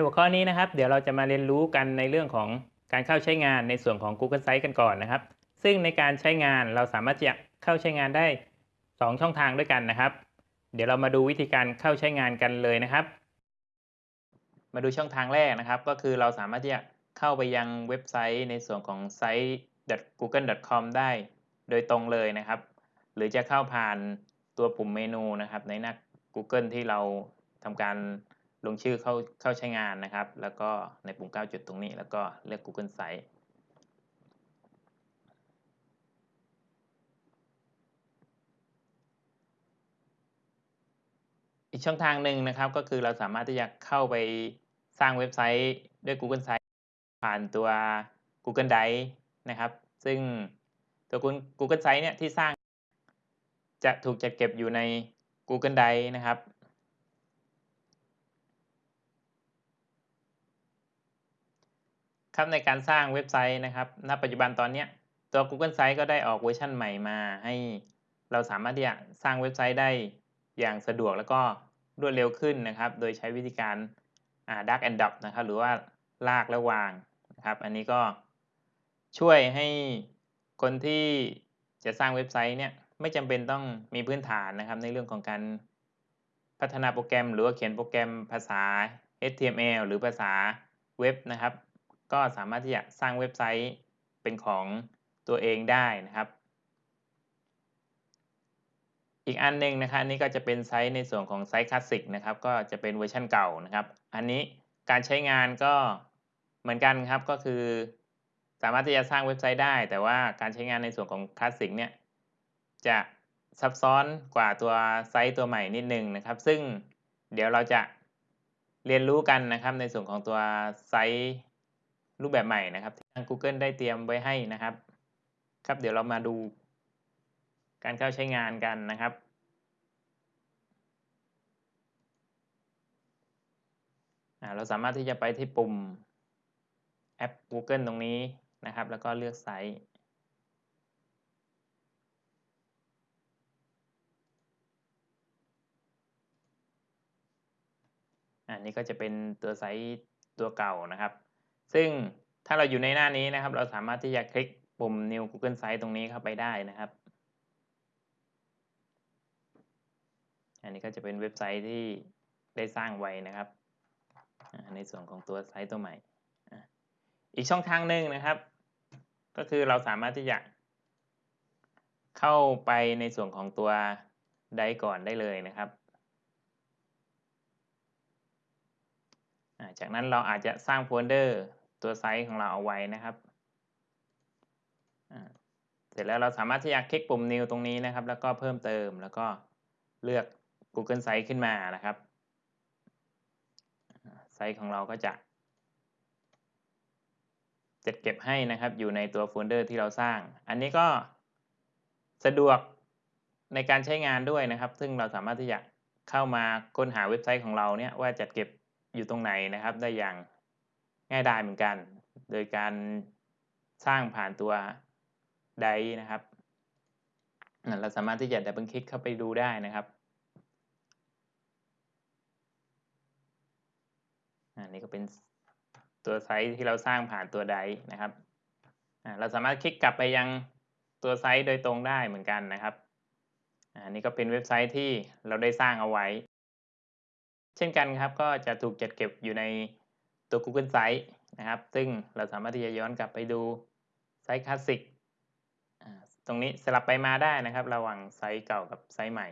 ในหัวข้อนี้นะครับ เดี๋ยวเราจะมาเรียนรู้กันในเรื่องของการเข้าใช้งานในส่วนของ Google Sites กันก่อนนะครับ ซึ่งในการใช้งานเราสามารถจะเข้าใช้งานได้ 2 ช่องทางด้วยกันนะครับ เดี๋ยวเรามาดูวิธีการเข้าใช้งานกันเลยนะครับ มาดูช่องทางแรกนะครับ ก็คือเราสามารถที่จะเข้าไปยังเว็บไซต์ในส่วนของ site.google.com ได้ โดยตรงเลยนะครับ หรือจะเข้าผ่านตัวปุ่มเมนูนะครับ ในหน้า Google ที่เราทำการ ลงชื่อเข้าเข้าใช้งานนะครับ แล้วก็ในปุ่ม 9 จุดตรงนี้ แล้วก็เลือก Google Site อีกช่องทางหนึ่งนะครับ ก็คือเราสามารถที่จะเข้าไปสร้างเว็บไซต์ด้วย Google Site ผ่านตัว Google Drive นะครับ ซึ่งตัว Google Site เนี่ยที่สร้างจะถูกจัดเก็บอยู่ใน Google Drive นะครับ ครับในการสร้างเว็บไซต์นะครับ ณ ปัจจุบันตอนนี้ตัว Google Sites ก็ได้ออกเวอร์ชันใหม่มา ให้เราสามารถที่จะสร้างเว็บไซต์ได้อย่างสะดวกแล้วก็รวดเร็วขึ้นนะครับ โดยใช้วิธีการ Dark and Drop นะครับ หรือว่าลากและวางนะครับ อันนี้ก็ช่วยให้คนที่จะสร้างเว็บไซต์เนี่ยไม่จำเป็นต้องมีพื้นฐานนะครับ ในเรื่องของการพัฒนาโปรแกรม หรือว่าเขียนโปรแกรมภาษา HTML หรือภาษาเว็บนะครับ ก็สามารถที่จะสร้างเว็บไซต์เป็นของตัวเองได้นะครับ อีกอันหนึ่งนะครับนี่ก็จะเป็นไซต์ในส่วนของไซต์คลาสสิกนะครับ ก็จะเป็นเวอร์ชันเก่านะครับ อันนี้การใช้งานก็เหมือนกันครับก็คือ สามารถที่จะสร้างเว็บไซต์ได้ แต่ว่าการใช้งานในส่วนของคลาสสิกเนี่ยจะซับซ้อนกว่าตัวไซต์ตัวใหม่นิดนึงนะครับ ซึ่งเดี๋ยวเราจะเรียนรู้กันนะครับในส่วนของตัวไซต์ รูปแบบใหม่นะครับที่ทาง Google ได้เตรียมไว้ให้นะครับ ครับเดี๋ยวเรามาดู การเข้าใช้งานกันนะครับเราสามารถที่จะไปที่ปุ่มแอป Google ตรงนี้นะครับ แล้วก็เลือกไซต์อันนี้ก็จะเป็นตัวไซต์ตัวเก่านะครับ ซึ่งถ้าเราอยู่ในหน้านี้นะครับ เราสามารถที่จะคลิกปุ่ม New Google Site ตรงนี้เข้าไปได้นะครับ อันนี้ก็จะเป็นเว็บไซต์ที่ได้สร้างไว้นะครับ ในส่วนของตัวไซต์ตัวใหม่ อีกช่องทางหนึ่งนะครับ ก็คือเราสามารถที่จะเข้าไปในส่วนของตัวไดก่อนได้เลยนะครับ จากนั้นเราอาจจะสร้างโฟลเดอร์ ตัวไซต์ของเราเอาไว้นะครับ เสร็จแล้วเราสามารถที่จะคลิกปุ่ม New ตรงนี้นะครับ แล้วก็เพิ่มเติมแล้วก็เลือก Google Site ขึ้นมานะครับ ไซต์ของเราก็จะจัดเก็บให้นะครับอยู่ในตัวโฟลเดอร์ที่เราสร้าง อันนี้ก็สะดวกในการใช้งานด้วยนะครับ ซึ่งเราสามารถที่จะเข้ามาค้นหาเว็บไซต์ของเราเนี่ยว่าจัดเก็บอยู่ตรงไหนนะครับ ได้อย่าง ง่ายดายเหมือนกัน โดยการสร้างผ่านตัวไดนะครับเราสามารถที่จะดับเบิลคลิกเข้าไปดูได้นะครับอันนี้ก็เป็นตัวไซต์ที่เราสร้างผ่านตัวไดนะครับเราสามารถคลิกกลับไปยังตัวไซต์โดยตรงได้เหมือนกันนะครับอันนี้ก็เป็นเว็บไซต์ที่เราได้สร้างเอาไว้ เช่นกันครับก็จะถูกจัดเก็บอยู่ใน ตัว Google Site นะครับ ซึ่งเราสามารถที่จะย้อนกลับไปดูไซต์คลาสสิกตรงนี้สลับไปมาได้นะครับ ระหว่างไซต์เก่ากับไซต์ใหม่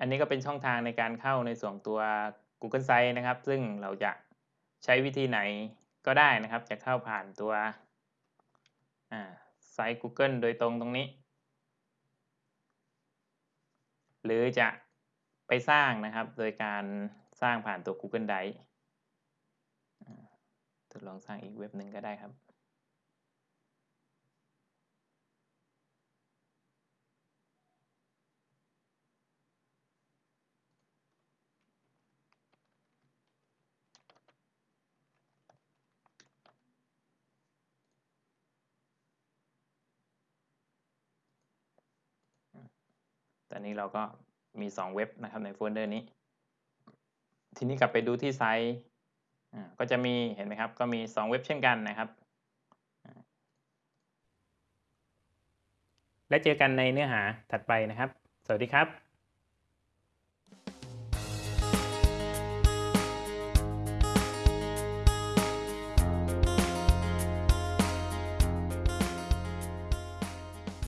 อันนี้ก็เป็นช่องทางในการเข้าในส่วนตัว Google Site นะครับ ซึ่งเราจะใช้วิธีไหนก็ได้นะครับ จะเข้าผ่านตัวไซต์ Google โดยตรงตรงนี้ หรือจะไปสร้างนะครับ โดยการสร้างผ่านตัว Google Drive ทดลองสร้างอีกเว็บหนึ่งก็ได้ครับ อนนี้เราก็มี 2 เว็บนะครับในโฟลเดอร์นี้ ทีนี้กลับไปดูที่ไซต์ก็จะมีเห็นไหมครับ ก็มี 2 เว็บเช่นกันนะครับ และเจอกันในเนื้อหาถัดไปนะครับ สวัสดีครับ